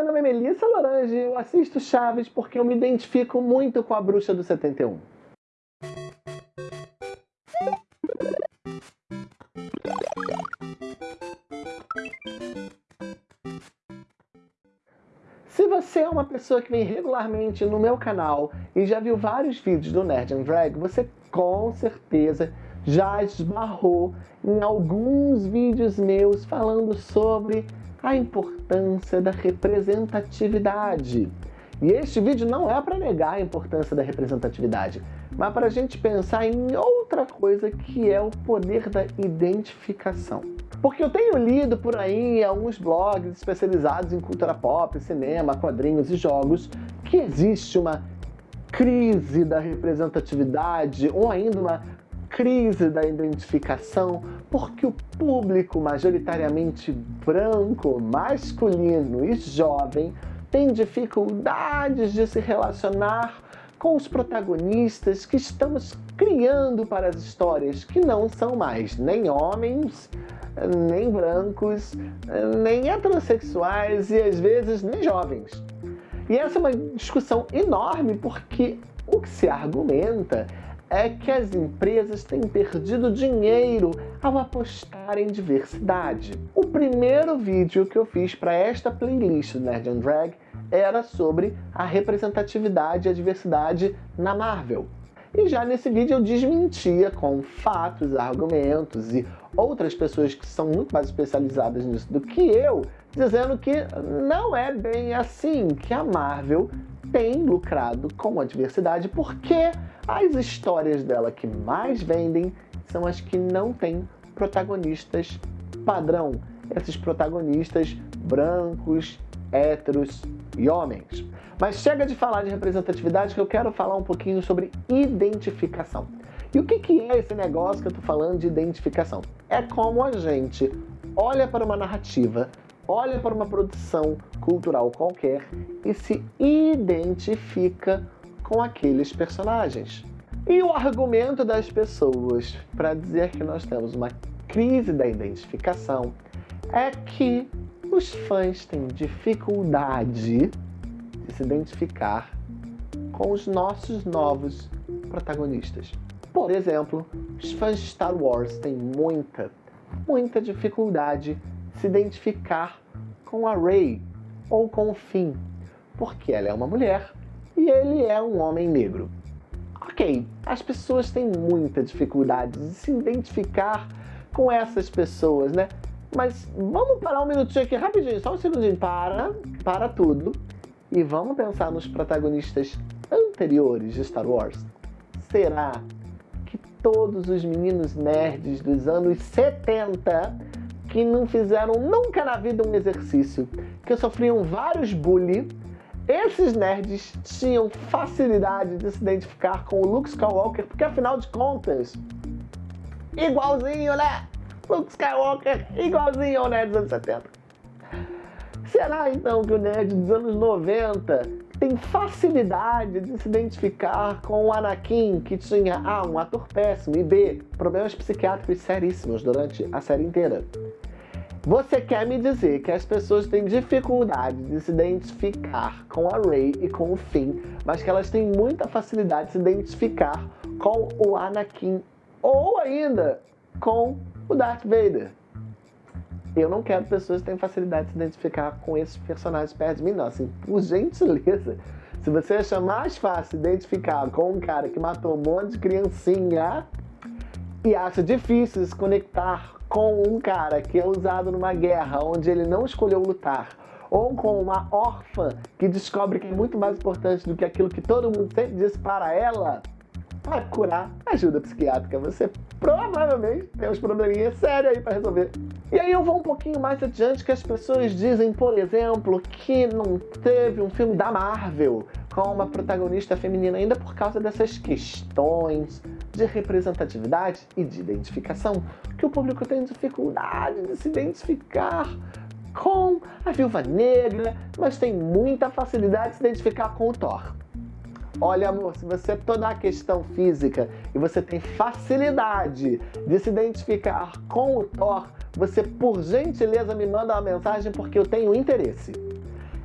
meu nome é Melissa Lorange eu assisto Chaves porque eu me identifico muito com a bruxa do 71. Se você é uma pessoa que vem regularmente no meu canal e já viu vários vídeos do Nerd and Drag, você com certeza já esbarrou em alguns vídeos meus falando sobre a importância da representatividade. E este vídeo não é para negar a importância da representatividade, mas para a gente pensar em outra coisa que é o poder da identificação. Porque eu tenho lido por aí alguns blogs especializados em cultura pop, cinema, quadrinhos e jogos que existe uma crise da representatividade ou ainda uma crise da identificação porque o público majoritariamente branco, masculino e jovem tem dificuldades de se relacionar com os protagonistas que estamos criando para as histórias, que não são mais nem homens, nem brancos, nem heterossexuais e às vezes nem jovens. E essa é uma discussão enorme porque o que se argumenta é que as empresas têm perdido dinheiro ao apostar em diversidade. O primeiro vídeo que eu fiz para esta playlist do Nerd and Drag era sobre a representatividade e a diversidade na Marvel. E já nesse vídeo eu desmentia com fatos, argumentos e outras pessoas que são muito mais especializadas nisso do que eu, dizendo que não é bem assim, que a Marvel tem lucrado com a diversidade porque as histórias dela que mais vendem são as que não têm protagonistas padrão. Esses protagonistas brancos, héteros e homens. Mas chega de falar de representatividade que eu quero falar um pouquinho sobre identificação. E o que, que é esse negócio que eu estou falando de identificação? É como a gente olha para uma narrativa, olha para uma produção cultural qualquer e se identifica com aqueles personagens. E o argumento das pessoas para dizer que nós temos uma crise da identificação é que os fãs têm dificuldade de se identificar com os nossos novos protagonistas. Por exemplo, os fãs de Star Wars têm muita, muita dificuldade de se identificar com a Rey ou com o Finn, porque ela é uma mulher e ele é um homem negro. Ok, as pessoas têm muita dificuldade de se identificar com essas pessoas, né? Mas vamos parar um minutinho aqui rapidinho, só um segundinho. Para, para tudo. E vamos pensar nos protagonistas anteriores de Star Wars. Será que todos os meninos nerds dos anos 70 que não fizeram nunca na vida um exercício, que sofriam vários bullying, esses nerds tinham facilidade de se identificar com o Luke Skywalker, porque afinal de contas, igualzinho, né? Luke Skywalker igualzinho ao nerd dos anos 70. Será então que o nerd dos anos 90 tem facilidade de se identificar com o Anakin, que tinha A, um ator péssimo, e B, problemas psiquiátricos seríssimos durante a série inteira? Você quer me dizer que as pessoas têm dificuldade de se identificar com a Rey e com o Finn, mas que elas têm muita facilidade de se identificar com o Anakin ou ainda com o Darth Vader. Eu não quero pessoas que tenham facilidade de se identificar com esses personagens perto de mim, não. Assim, por gentileza, se você achar mais fácil se identificar com um cara que matou um monte de criancinha e acha difícil se conectar com um cara que é usado numa guerra onde ele não escolheu lutar, ou com uma órfã que descobre que é muito mais importante do que aquilo que todo mundo sempre disse para ela, para curar ajuda psiquiátrica. Você provavelmente tem uns probleminhas sérios aí para resolver. E aí eu vou um pouquinho mais adiante que as pessoas dizem, por exemplo, que não teve um filme da Marvel com uma protagonista feminina ainda por causa dessas questões de representatividade e de identificação, que o público tem dificuldade de se identificar com a Viúva Negra, mas tem muita facilidade de se identificar com o Thor. Olha, amor, se você toda a questão física e você tem facilidade de se identificar com o Thor, você, por gentileza, me manda uma mensagem porque eu tenho interesse.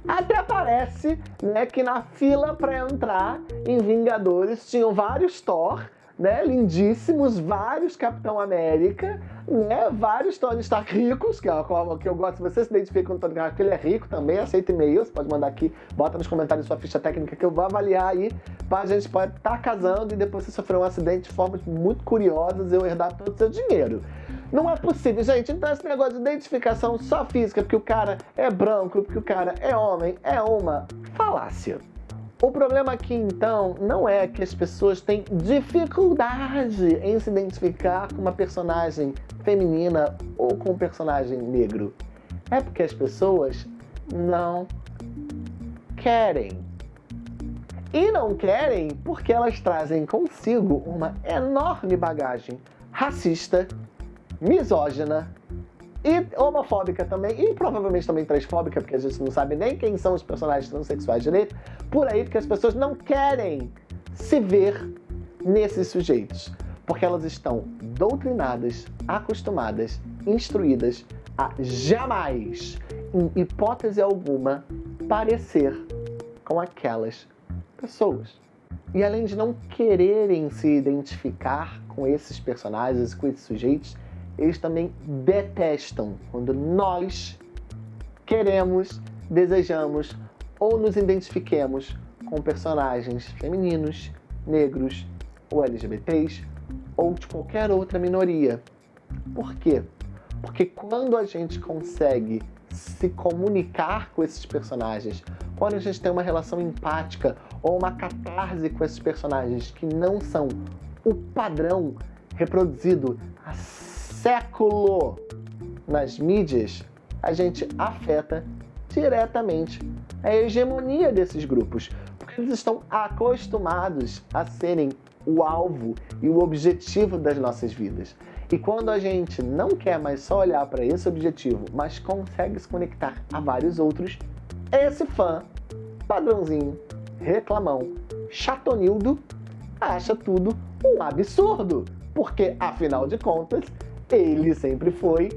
Até parece né, que na fila para entrar em Vingadores tinham vários Thor, né, lindíssimos, vários Capitão América, né, vários Tony Stark ricos, que é a que eu gosto, se você se identifica com o Tony Stark, ele é rico também, aceita e-mail, você pode mandar aqui, bota nos comentários sua ficha técnica que eu vou avaliar aí, a gente pode estar tá casando e depois você sofrer um acidente de formas muito curiosas e eu herdar todo o seu dinheiro. Não é possível, gente. Então esse negócio de identificação só física, porque o cara é branco, porque o cara é homem, é uma falácia. O problema aqui, então, não é que as pessoas têm dificuldade em se identificar com uma personagem feminina ou com um personagem negro. É porque as pessoas não querem. E não querem porque elas trazem consigo uma enorme bagagem racista, misógina e homofóbica também, e provavelmente também transfóbica, porque a gente não sabe nem quem são os personagens transexuais direito, por aí, porque as pessoas não querem se ver nesses sujeitos, porque elas estão doutrinadas, acostumadas, instruídas a jamais, em hipótese alguma, parecer com aquelas pessoas. E além de não quererem se identificar com esses personagens, com esses sujeitos, eles também detestam quando nós queremos, desejamos ou nos identifiquemos com personagens femininos, negros ou LGBTs ou de qualquer outra minoria. Por quê? Porque quando a gente consegue se comunicar com esses personagens, quando a gente tem uma relação empática ou uma catarse com esses personagens que não são o padrão reproduzido há século nas mídias, a gente afeta diretamente a hegemonia desses grupos, porque eles estão acostumados a serem o alvo e o objetivo das nossas vidas. E quando a gente não quer mais só olhar para esse objetivo, mas consegue se conectar a vários outros, esse fã, padrãozinho, reclamão, chatonildo, acha tudo um absurdo. Porque, afinal de contas, ele sempre foi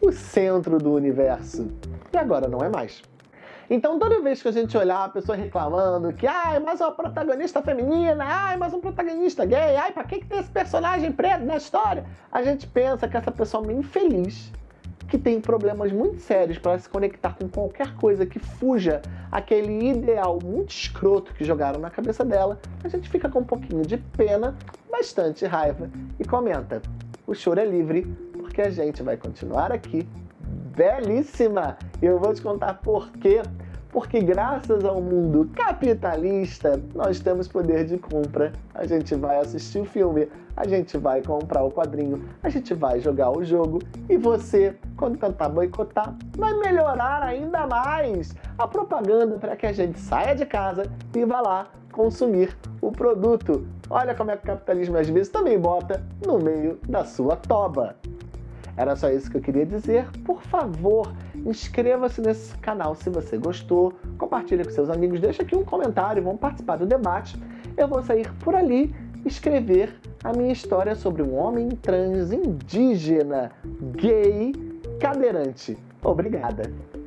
o centro do universo. E agora não é mais. Então toda vez que a gente olhar a pessoa reclamando que ai, mais uma protagonista feminina, ai, mais um protagonista gay, ai, pra que, que tem esse personagem preto na história? A gente pensa que essa pessoa é infeliz, que tem problemas muito sérios para se conectar com qualquer coisa que fuja aquele ideal muito escroto que jogaram na cabeça dela, a gente fica com um pouquinho de pena, bastante raiva e comenta o choro é livre, porque a gente vai continuar aqui belíssima. E eu vou te contar por quê. Porque graças ao mundo capitalista, nós temos poder de compra. A gente vai assistir o filme, a gente vai comprar o quadrinho, a gente vai jogar o jogo e você, quando tentar boicotar, vai melhorar ainda mais a propaganda para que a gente saia de casa e vá lá consumir o produto. Olha como é que o capitalismo às vezes também bota no meio da sua toba. Era só isso que eu queria dizer. Por favor, inscreva-se nesse canal se você gostou, compartilhe com seus amigos, deixa aqui um comentário, vamos participar do debate. Eu vou sair por ali escrever a minha história sobre um homem trans indígena, gay, cadeirante. Obrigada!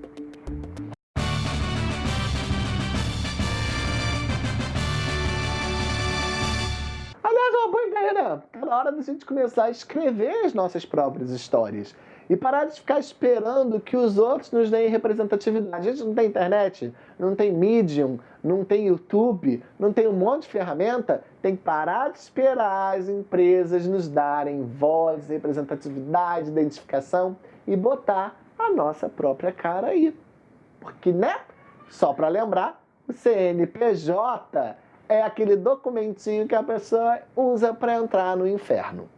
Galera, tá na hora da gente começar a escrever as nossas próprias histórias. E parar de ficar esperando que os outros nos deem representatividade. A gente não tem internet, não tem Medium, não tem YouTube, não tem um monte de ferramenta. Tem que parar de esperar as empresas nos darem voz, representatividade, identificação e botar a nossa própria cara aí. Porque, né? Só para lembrar, o CNPJ é aquele documentinho que a pessoa usa para entrar no inferno.